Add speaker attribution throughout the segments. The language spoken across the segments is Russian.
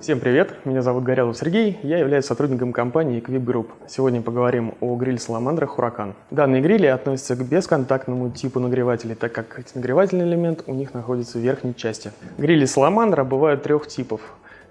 Speaker 1: Всем привет, меня зовут Горелов Сергей, я являюсь сотрудником компании Equip Group. Сегодня поговорим о гриле Саламандра Huracan. Данные грили относятся к бесконтактному типу нагревателей, так как нагревательный элемент у них находится в верхней части. Грили Саламандра бывают трех типов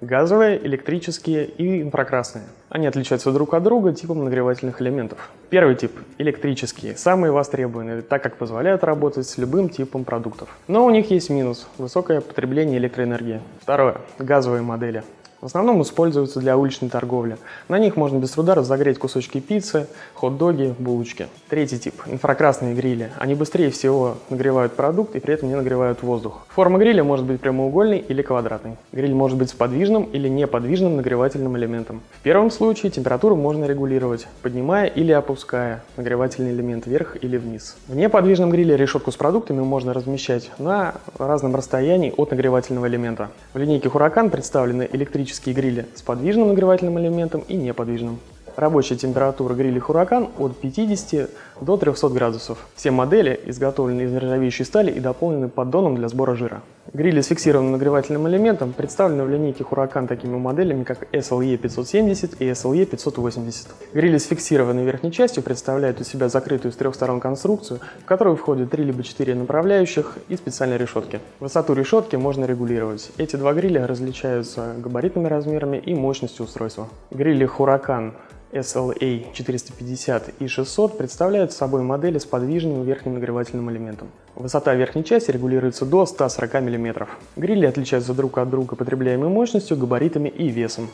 Speaker 1: газовые, электрические и инфракрасные. Они отличаются друг от друга типом нагревательных элементов. Первый тип – электрические, самые востребованные, так как позволяют работать с любым типом продуктов. Но у них есть минус – высокое потребление электроэнергии. Второе – газовые модели. В основном используются для уличной торговли. На них можно без труда разогреть кусочки пиццы, хот-доги, булочки. Третий тип – инфракрасные грили. Они быстрее всего нагревают продукт и при этом не нагревают воздух. Форма гриля может быть прямоугольной или квадратной. Гриль может быть с подвижным или неподвижным нагревательным элементом. В первом случае температуру можно регулировать, поднимая или опуская нагревательный элемент вверх или вниз. В неподвижном гриле решетку с продуктами можно размещать на разном расстоянии от нагревательного элемента. В линейке Huracan представлены электрические электрические грили с подвижным нагревательным элементом и неподвижным. Рабочая температура гриля Huracan от 50 до 300 градусов. Все модели изготовлены из нержавеющей стали и дополнены поддоном для сбора жира. Грили с фиксированным нагревательным элементом представлены в линейке Huracan такими моделями, как SLE 570 и SLE 580. Грили с фиксированной верхней частью представляют из себя закрытую с трех сторон конструкцию, в которую входят 3 либо 4 направляющих и специальные решетки. Высоту решетки можно регулировать. Эти два гриля различаются габаритными размерами и мощностью устройства. Грили Huracan SLA 450 и 600 представляют собой модели с подвижным верхним нагревательным элементом. Высота верхней части регулируется до 140 мм. Грили отличаются друг от друга потребляемой мощностью, габаритами и весом.